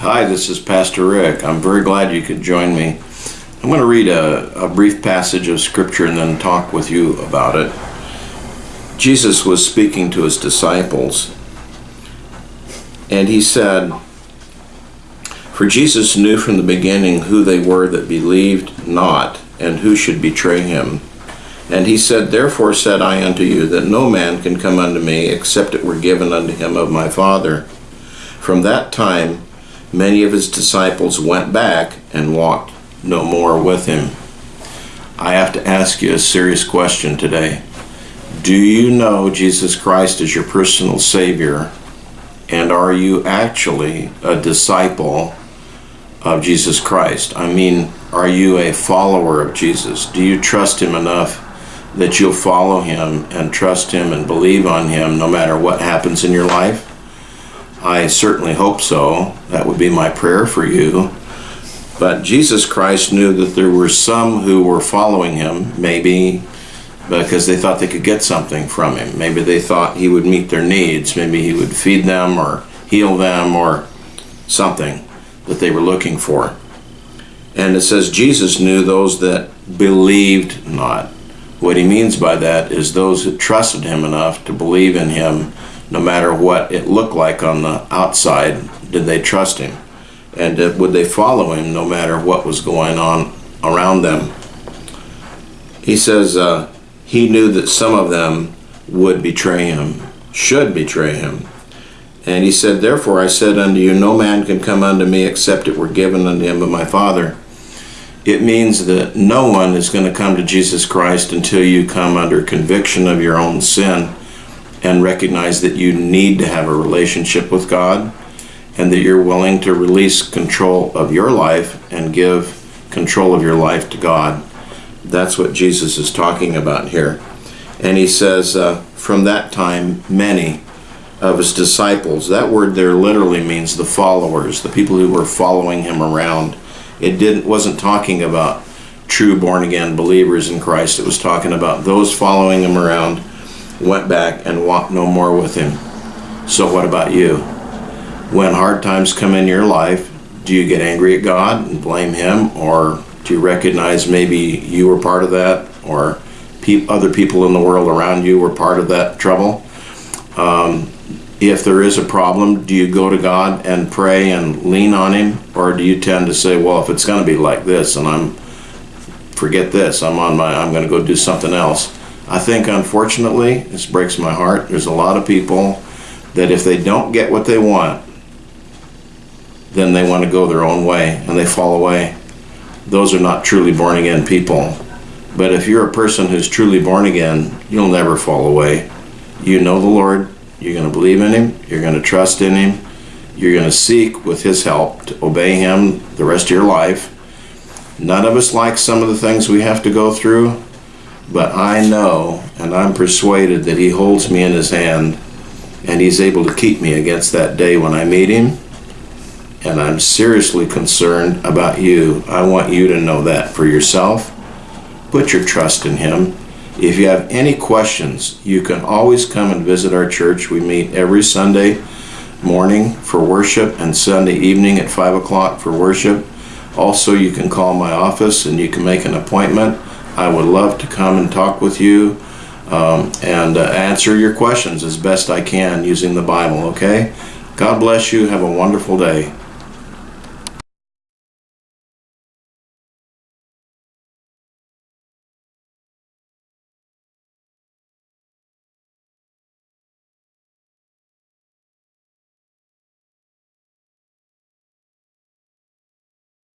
Hi, this is Pastor Rick. I'm very glad you could join me. I'm going to read a, a brief passage of Scripture and then talk with you about it. Jesus was speaking to his disciples, and he said, For Jesus knew from the beginning who they were that believed not, and who should betray him. And he said, Therefore said I unto you, that no man can come unto me, except it were given unto him of my Father. From that time, many of his disciples went back and walked no more with him. I have to ask you a serious question today. Do you know Jesus Christ as your personal Savior? And are you actually a disciple of Jesus Christ? I mean, are you a follower of Jesus? Do you trust Him enough that you'll follow Him and trust Him and believe on Him no matter what happens in your life? I certainly hope so. That would be my prayer for you. But Jesus Christ knew that there were some who were following him, maybe because they thought they could get something from him. Maybe they thought he would meet their needs. Maybe he would feed them or heal them or something that they were looking for. And it says Jesus knew those that believed not. What he means by that is those that trusted him enough to believe in him no matter what it looked like on the outside, did they trust him? And would they follow him no matter what was going on around them? He says uh, he knew that some of them would betray him, should betray him. And he said, Therefore I said unto you, No man can come unto me except it were given unto him of my Father. It means that no one is going to come to Jesus Christ until you come under conviction of your own sin and recognize that you need to have a relationship with God and that you're willing to release control of your life and give control of your life to God. That's what Jesus is talking about here. And he says, uh, from that time, many of his disciples, that word there literally means the followers, the people who were following him around. It didn't wasn't talking about true born again believers in Christ. It was talking about those following him around went back and walked no more with him. So, what about you? When hard times come in your life, do you get angry at God and blame Him, or do you recognize maybe you were part of that, or pe- other people in the world around you were part of that trouble? Um, if there is a problem, do you go to God and pray and lean on Him, or do you tend to say, "Well, if it's going to be like this, and I'm forget this, I'm on my, I'm going to go do something else." I think, unfortunately, this breaks my heart. There's a lot of people that if they don't get what they want, then they want to go their own way and they fall away. Those are not truly born again people. But if you're a person who's truly born again, you'll never fall away. You know the Lord, you're going to believe in Him, you're going to trust in Him, you're going to seek with His help to obey Him the rest of your life. None of us like some of the things we have to go through, but I know and I'm persuaded that He holds me in His hand and He's able to keep me against that day when I meet Him. And I'm seriously concerned about you. I want you to know that for yourself. Put your trust in Him. If you have any questions, you can always come and visit our church. We meet every Sunday morning for worship and Sunday evening at 5 o'clock for worship. Also, you can call my office and you can make an appointment. I would love to come and talk with you um, and uh, answer your questions as best I can using the Bible, okay? God bless you. Have a wonderful day.